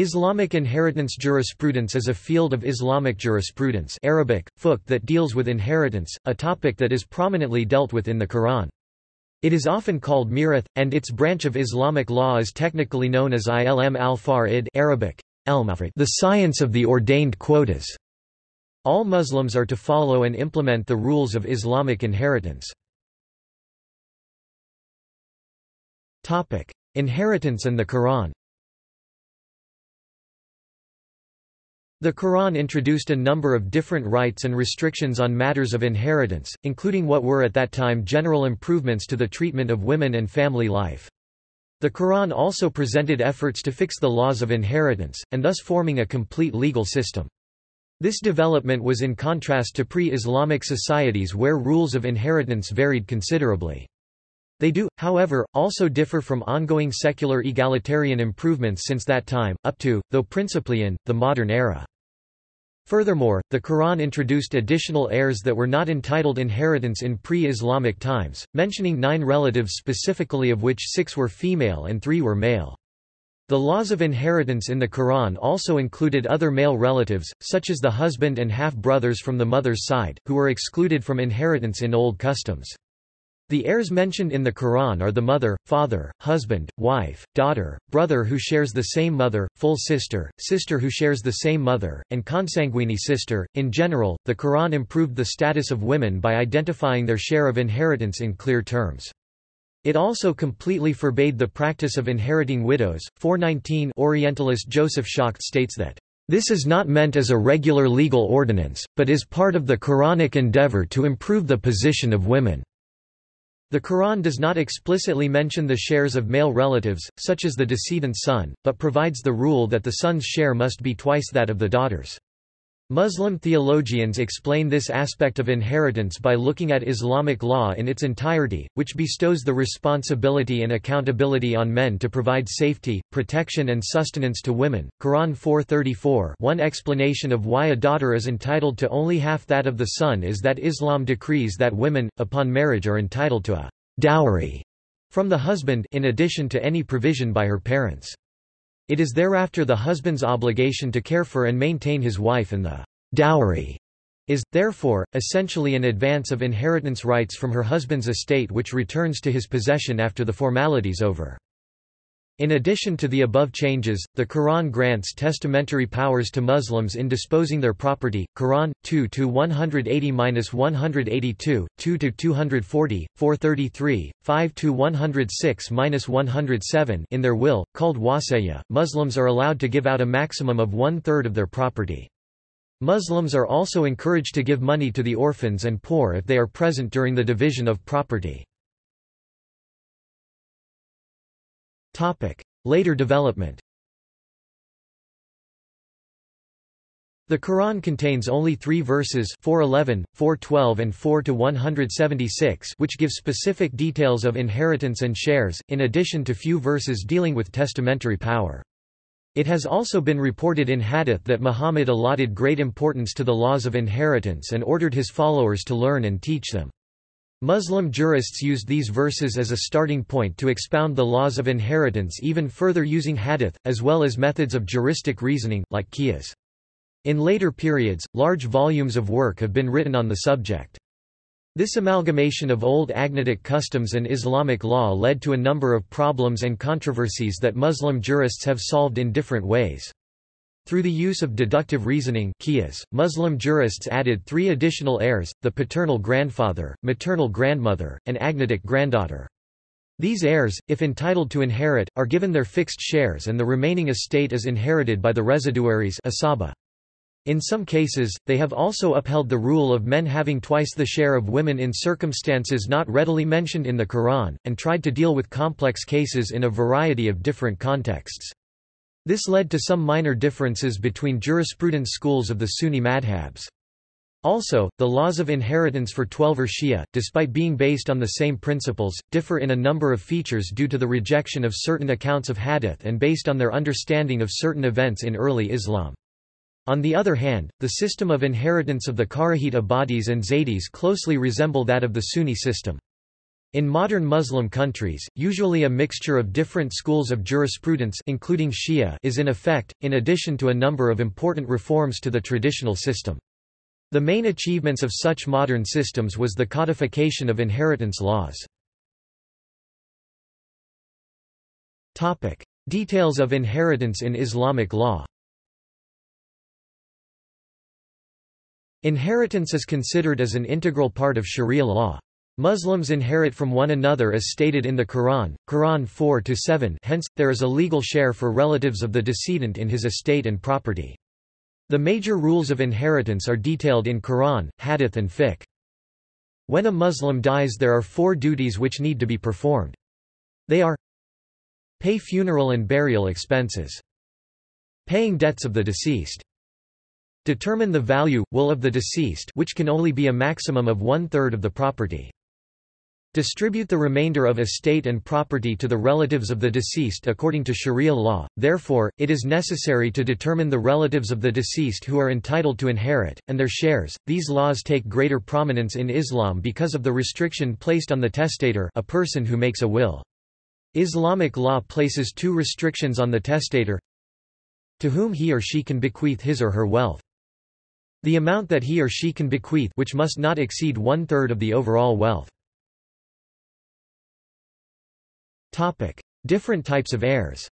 Islamic inheritance jurisprudence is a field of Islamic jurisprudence Arabic, fiqh that deals with inheritance, a topic that is prominently dealt with in the Quran. It is often called mirath, and its branch of Islamic law is technically known as ilm al-far'id Arabic, the science of the ordained quotas. All Muslims are to follow and implement the rules of Islamic inheritance. Inheritance and the Quran The Quran introduced a number of different rights and restrictions on matters of inheritance, including what were at that time general improvements to the treatment of women and family life. The Quran also presented efforts to fix the laws of inheritance, and thus forming a complete legal system. This development was in contrast to pre-Islamic societies where rules of inheritance varied considerably. They do, however, also differ from ongoing secular egalitarian improvements since that time, up to, though principally in, the modern era. Furthermore, the Quran introduced additional heirs that were not entitled inheritance in pre-Islamic times, mentioning nine relatives specifically of which six were female and three were male. The laws of inheritance in the Quran also included other male relatives, such as the husband and half-brothers from the mother's side, who were excluded from inheritance in old customs. The heirs mentioned in the Quran are the mother, father, husband, wife, daughter, brother who shares the same mother, full sister, sister who shares the same mother, and consanguine sister. In general, the Quran improved the status of women by identifying their share of inheritance in clear terms. It also completely forbade the practice of inheriting widows. 419 Orientalist Joseph Schacht states that this is not meant as a regular legal ordinance, but is part of the Quranic endeavor to improve the position of women. The Quran does not explicitly mention the shares of male relatives, such as the decedent's son, but provides the rule that the son's share must be twice that of the daughter's. Muslim theologians explain this aspect of inheritance by looking at Islamic law in its entirety, which bestows the responsibility and accountability on men to provide safety, protection and sustenance to women. Quran 434 One explanation of why a daughter is entitled to only half that of the son is that Islam decrees that women, upon marriage are entitled to a dowry from the husband in addition to any provision by her parents. It is thereafter the husband's obligation to care for and maintain his wife and the dowry is, therefore, essentially an advance of inheritance rights from her husband's estate which returns to his possession after the formalities over. In addition to the above changes, the Quran grants testamentary powers to Muslims in disposing their property. Quran 2 to 180-182, 2 to 240, 433, 5 to 106-107 in their will, called wasiyah. Muslims are allowed to give out a maximum of one-third of their property. Muslims are also encouraged to give money to the orphans and poor if they are present during the division of property. Later development The Quran contains only three verses 411, 412 and 4 to 176 which give specific details of inheritance and shares, in addition to few verses dealing with testamentary power. It has also been reported in hadith that Muhammad allotted great importance to the laws of inheritance and ordered his followers to learn and teach them. Muslim jurists used these verses as a starting point to expound the laws of inheritance even further using hadith, as well as methods of juristic reasoning, like qiyas. In later periods, large volumes of work have been written on the subject. This amalgamation of old agnatic customs and Islamic law led to a number of problems and controversies that Muslim jurists have solved in different ways. Through the use of deductive reasoning qiyas, Muslim jurists added three additional heirs, the paternal grandfather, maternal grandmother, and agnatic granddaughter. These heirs, if entitled to inherit, are given their fixed shares and the remaining estate is inherited by the residuaries asaba. In some cases, they have also upheld the rule of men having twice the share of women in circumstances not readily mentioned in the Quran, and tried to deal with complex cases in a variety of different contexts. This led to some minor differences between jurisprudence schools of the Sunni madhabs. Also, the laws of inheritance for Twelver Shia, despite being based on the same principles, differ in a number of features due to the rejection of certain accounts of hadith and based on their understanding of certain events in early Islam. On the other hand, the system of inheritance of the Kharijite Ibadis and Zaydis closely resemble that of the Sunni system. In modern Muslim countries, usually a mixture of different schools of jurisprudence including Shia is in effect, in addition to a number of important reforms to the traditional system. The main achievements of such modern systems was the codification of inheritance laws. Details of inheritance in Islamic law Inheritance is considered as an integral part of Sharia law. Muslims inherit from one another as stated in the Quran, Quran 4-7 hence, there is a legal share for relatives of the decedent in his estate and property. The major rules of inheritance are detailed in Quran, Hadith and Fiqh. When a Muslim dies there are four duties which need to be performed. They are Pay funeral and burial expenses. Paying debts of the deceased. Determine the value, will of the deceased which can only be a maximum of one-third of the property. Distribute the remainder of estate and property to the relatives of the deceased according to Sharia law, therefore, it is necessary to determine the relatives of the deceased who are entitled to inherit, and their shares. These laws take greater prominence in Islam because of the restriction placed on the testator a person who makes a will. Islamic law places two restrictions on the testator to whom he or she can bequeath his or her wealth. The amount that he or she can bequeath which must not exceed one-third of the overall wealth. Topic. Different types of heirs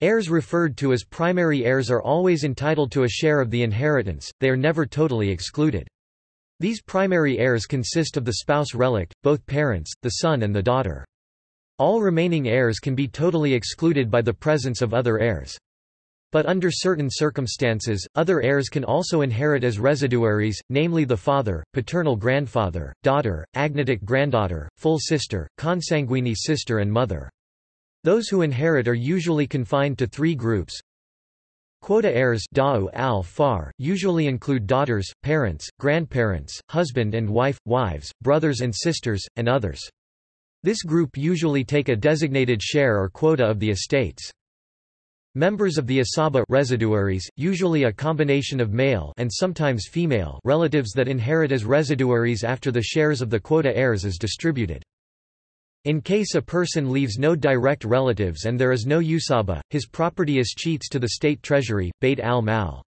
Heirs referred to as primary heirs are always entitled to a share of the inheritance, they are never totally excluded. These primary heirs consist of the spouse relict, both parents, the son and the daughter. All remaining heirs can be totally excluded by the presence of other heirs. But under certain circumstances, other heirs can also inherit as residuaries, namely the father, paternal grandfather, daughter, agnatic granddaughter, full sister, consanguine sister and mother. Those who inherit are usually confined to three groups. Quota heirs al -far, usually include daughters, parents, grandparents, husband and wife, wives, brothers and sisters, and others. This group usually take a designated share or quota of the estates. Members of the asaba residuaries, usually a combination of male and sometimes female relatives that inherit as residuaries after the shares of the quota heirs is distributed. In case a person leaves no direct relatives and there is no asaba, his property escheats to the state treasury, Bayt al-Mal.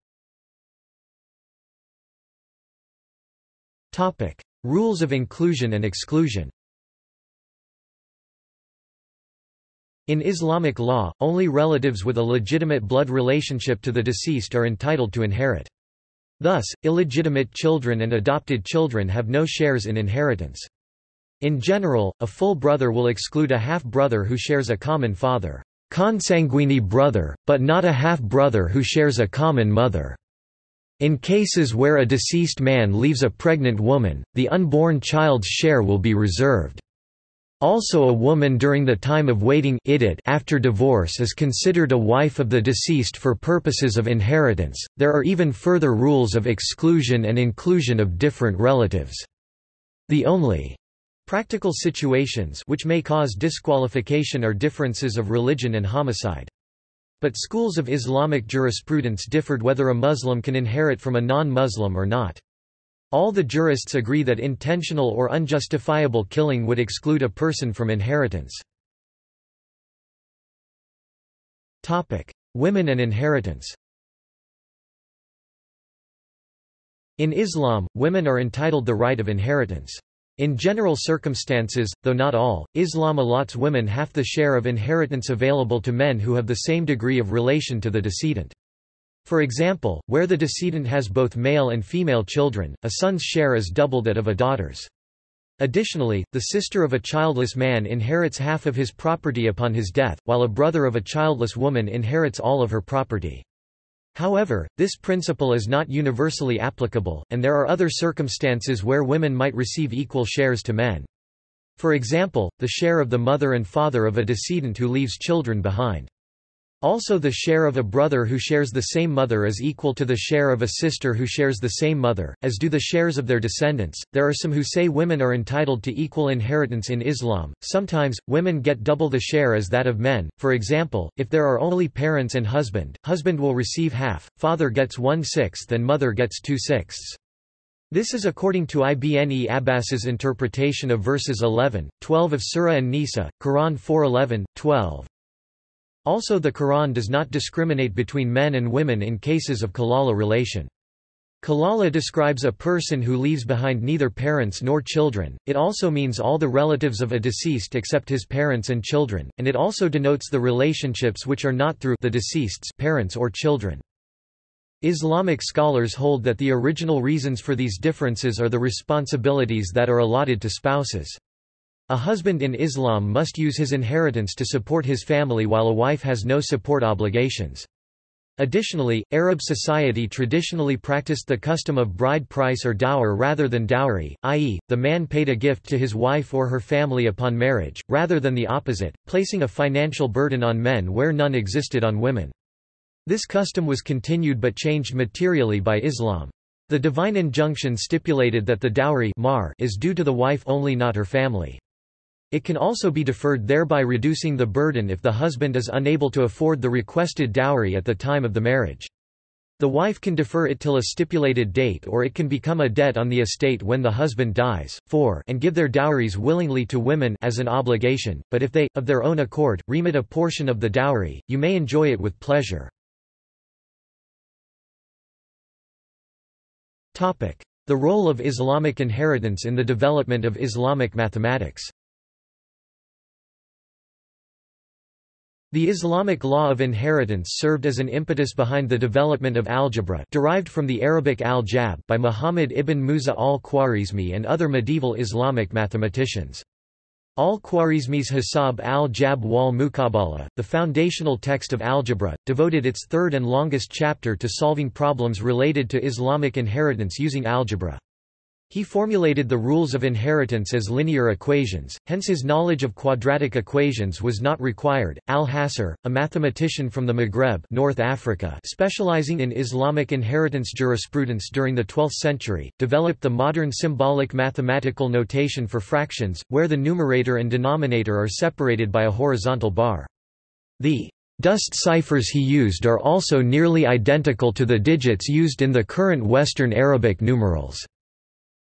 Rules of inclusion and exclusion In Islamic law, only relatives with a legitimate blood relationship to the deceased are entitled to inherit. Thus, illegitimate children and adopted children have no shares in inheritance. In general, a full brother will exclude a half-brother who shares a common father, consanguine brother, but not a half-brother who shares a common mother. In cases where a deceased man leaves a pregnant woman, the unborn child's share will be reserved. Also a woman during the time of waiting after divorce is considered a wife of the deceased for purposes of inheritance. There are even further rules of exclusion and inclusion of different relatives. The only practical situations which may cause disqualification are differences of religion and homicide. But schools of Islamic jurisprudence differed whether a Muslim can inherit from a non-Muslim or not. All the jurists agree that intentional or unjustifiable killing would exclude a person from inheritance. Women and inheritance In Islam, women are entitled the right of inheritance. In general circumstances, though not all, Islam allots women half the share of inheritance available to men who have the same degree of relation to the decedent. For example, where the decedent has both male and female children, a son's share is double that of a daughter's. Additionally, the sister of a childless man inherits half of his property upon his death, while a brother of a childless woman inherits all of her property. However, this principle is not universally applicable, and there are other circumstances where women might receive equal shares to men. For example, the share of the mother and father of a decedent who leaves children behind. Also the share of a brother who shares the same mother is equal to the share of a sister who shares the same mother, as do the shares of their descendants. There are some who say women are entitled to equal inheritance in Islam. Sometimes, women get double the share as that of men. For example, if there are only parents and husband, husband will receive half, father gets one-sixth and mother gets two-sixths. This is according to Ibn Abbas's interpretation of verses 11, 12 of Surah An-Nisa, Quran 4:11, 12. Also the Quran does not discriminate between men and women in cases of kalala relation. Kalala describes a person who leaves behind neither parents nor children, it also means all the relatives of a deceased except his parents and children, and it also denotes the relationships which are not through the deceased's parents or children. Islamic scholars hold that the original reasons for these differences are the responsibilities that are allotted to spouses. A husband in Islam must use his inheritance to support his family while a wife has no support obligations. Additionally, Arab society traditionally practiced the custom of bride price or dower rather than dowry, i.e., the man paid a gift to his wife or her family upon marriage, rather than the opposite, placing a financial burden on men where none existed on women. This custom was continued but changed materially by Islam. The divine injunction stipulated that the dowry mahr is due to the wife only not her family. It can also be deferred thereby reducing the burden if the husband is unable to afford the requested dowry at the time of the marriage. The wife can defer it till a stipulated date or it can become a debt on the estate when the husband dies, 4 and give their dowries willingly to women as an obligation, but if they, of their own accord, remit a portion of the dowry, you may enjoy it with pleasure. The role of Islamic inheritance in the development of Islamic mathematics The Islamic law of inheritance served as an impetus behind the development of algebra derived from the Arabic al-Jabr by Muhammad ibn Musa al-Khwarizmi and other medieval Islamic mathematicians. Al-Khwarizmi's Hisab al-Jabr wal Muqabala, the foundational text of algebra, devoted its third and longest chapter to solving problems related to Islamic inheritance using algebra. He formulated the rules of inheritance as linear equations, hence his knowledge of quadratic equations was not required. Al-Hassar, a mathematician from the Maghreb North Africa specializing in Islamic inheritance jurisprudence during the 12th century, developed the modern symbolic mathematical notation for fractions, where the numerator and denominator are separated by a horizontal bar. The dust ciphers he used are also nearly identical to the digits used in the current Western Arabic numerals.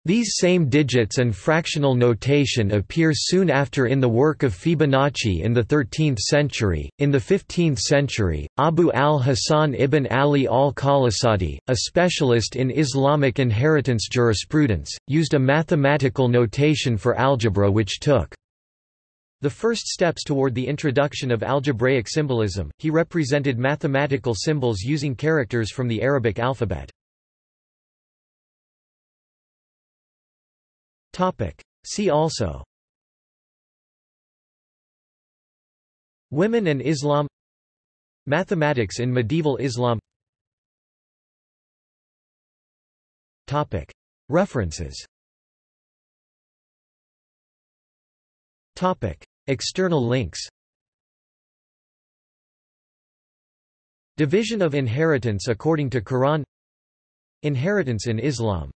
These same digits and fractional notation appear soon after in the work of Fibonacci in the 13th century. In the 15th century, Abu al-Hasan ibn Ali al-Qalasadi, a specialist in Islamic inheritance jurisprudence, used a mathematical notation for algebra which took the first steps toward the introduction of algebraic symbolism. He represented mathematical symbols using characters from the Arabic alphabet. Topic. See also. Women and Islam. Mathematics in medieval Islam. Topic. References. Topic. External links. Division of inheritance according to Quran. Inheritance in Islam